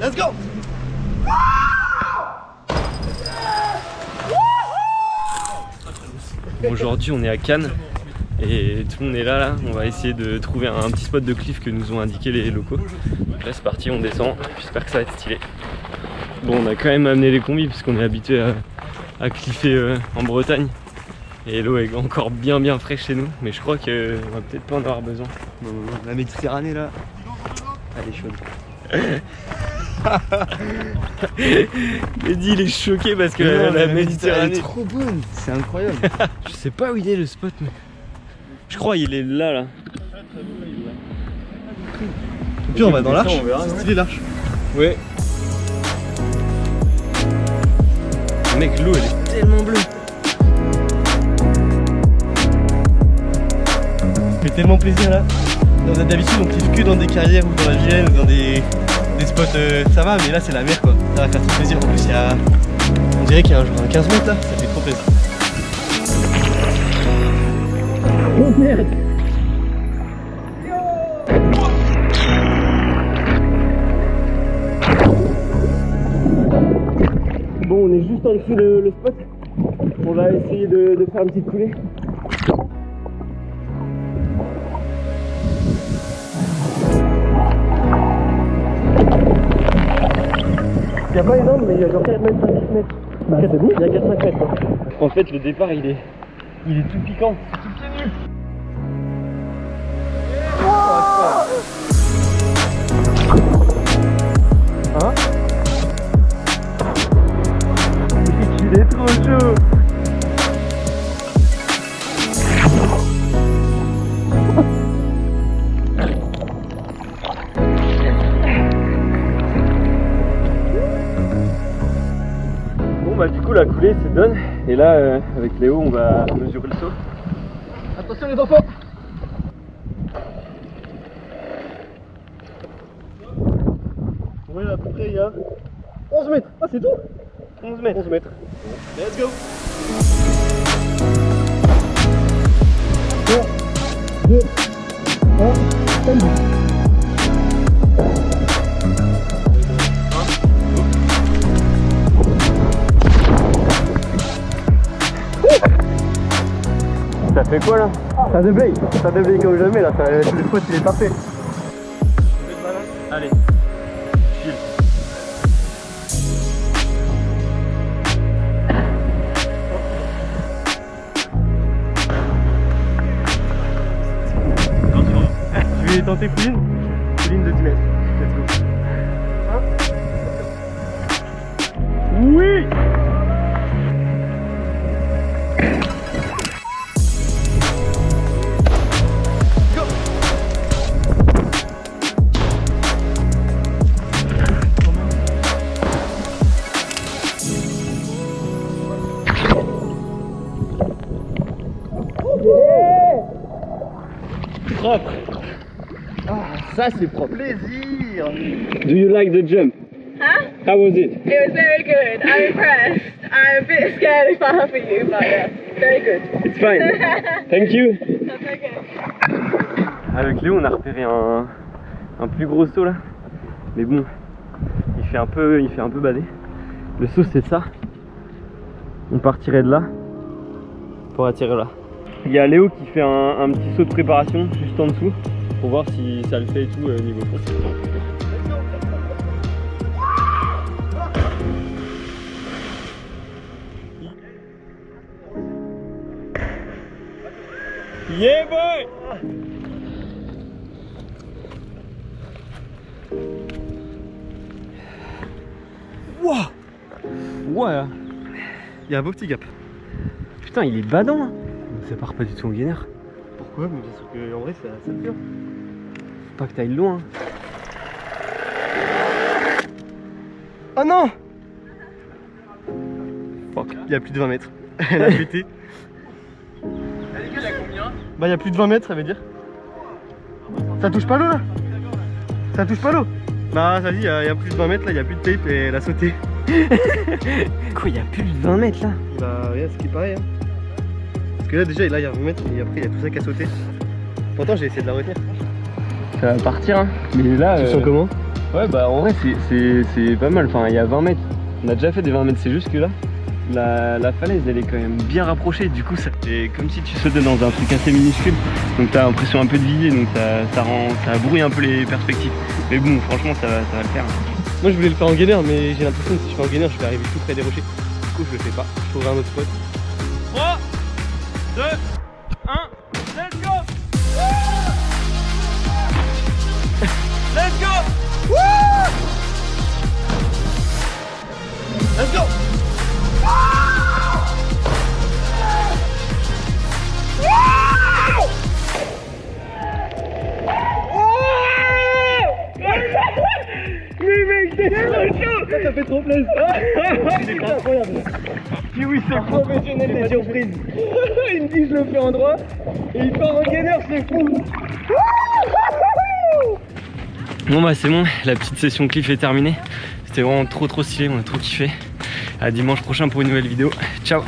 Let's go Aujourd'hui on est à Cannes et tout le monde est là, là. on va essayer de trouver un petit spot de cliff que nous ont indiqué les locaux. Donc là c'est parti, on descend, j'espère que ça va être stylé. Bon on a quand même amené les combis puisqu'on est habitué à, à cliffer euh, en Bretagne et l'eau est encore bien bien fraîche chez nous mais je crois qu'on va peut-être pas en avoir besoin. La Méditerranée là, elle est chaude. Mehdi il est choqué parce que non, la, Méditerranée elle est trop bonne, c'est incroyable. Je sais pas où il est le spot mais je crois il est là là. Et puis on va dans l'arche, c'est stylé l'arche. Ouais. Mec l'eau elle est tellement bleue. Ça fait tellement plaisir là. Dans d'habitude on kiffe que dans des carrières ou dans la Vienne ou dans des, des spots euh, ça va mais là c'est la mer quoi. Ça va faire trop plaisir. En plus il y a. On dirait qu'il y a un genre un 15 mètres là, ça fait trop plaisir. Bon on est juste en dessous le, le spot. On va essayer de, de faire une petite coulée. Il n'y a pas énorme mais il y a genre 4 mètres, 5 mètres. Bah, c'est bon. Il y a 4-5 mètres quoi. En fait le départ il est il est tout piquant. Hein? Il est trop chaud bah du coup la coulée c'est done et là euh, avec Léo on va mesurer le saut. Attention les enfants. Ouais à peu près il y a 11 mètres. Ah c'est tout. 11 mètres. 11 mètres. Let's go. 3, 2, 1, stand Ça fait quoi là Ça déblaye, ça déblaye comme jamais là, ça, le spot il est parfait. Allez. Chill. Je vais tenter Pouline, Pouline de 10 mètres. Propre. Ça c'est propre. Plaisir Do you like the jump? Huh? How was it? It was very good. I'm impressed. I'm a bit scared if I for you, but yeah, very good. It's fine. Thank you. That's okay. Avec Léo on a repéré un, un plus gros saut là. Mais bon, il fait un peu, il fait un peu bader. Le saut c'est ça. On partirait de là pour attirer là. Il y a Léo qui fait un, un petit saut de préparation juste en dessous pour voir si ça le fait et tout euh, niveau fond. Yeah boy Wouah Ouais Il y a un beau petit gap. Putain il est badant hein. Ça part pas du tout en gainère. Pourquoi Mais bien sûr qu'en vrai ça, ça fait. Faut pas que t'ailles loin. Oh non Fuck. Il y a plus de 20 mètres. Elle a pété. Bah il y a plus de 20 mètres ça veut dire. Ça touche pas l'eau là Ça touche pas l'eau Bah ça dit il y, a il y a plus de 20 mètres là, il y a plus de tape et elle a sauté. Quoi il y a plus de 20 mètres là? Bah regarde ce qui paraît hein. Que là déjà là il y a 20 mètres et après il y a tout ça qui a sauté. Pourtant j'ai essayé de la retenir. Ça va partir hein. Mais là. Tu euh, sens comment? Ouais, bah en vrai, c'est- pas mal. Enfin, il y a 20 mètres. On a déjà fait des 20 mètres, c'est juste que là, la, la falaise, elle est quand même bien rapprochée. Du coup, ça fait comme si tu sautais dans un truc assez minuscule. Donc, t'as l'impression un peu de viser, donc ça, ça rend, ça brouille un peu les perspectives. Mais bon, franchement, ça va, ça va le faire. Moi je voulais le faire en gainer mais j'ai l'impression que si je fais en gainer je vais arriver tout près des rochers. Du coup je le fais pas, je trouverai un autre spot. 3, 2, 1, let's go. Let's go. Let's go. Ça, ça fait trop plaisir. C'est incroyable Oui, c'est Professionnel des surprises Il me dit je le fais en droit et il part en gainer, c'est fou Bon bah c'est bon, la petite session cliff est terminée. C'était vraiment trop trop stylé, on a trop kiffé. À dimanche prochain pour une nouvelle vidéo. Ciao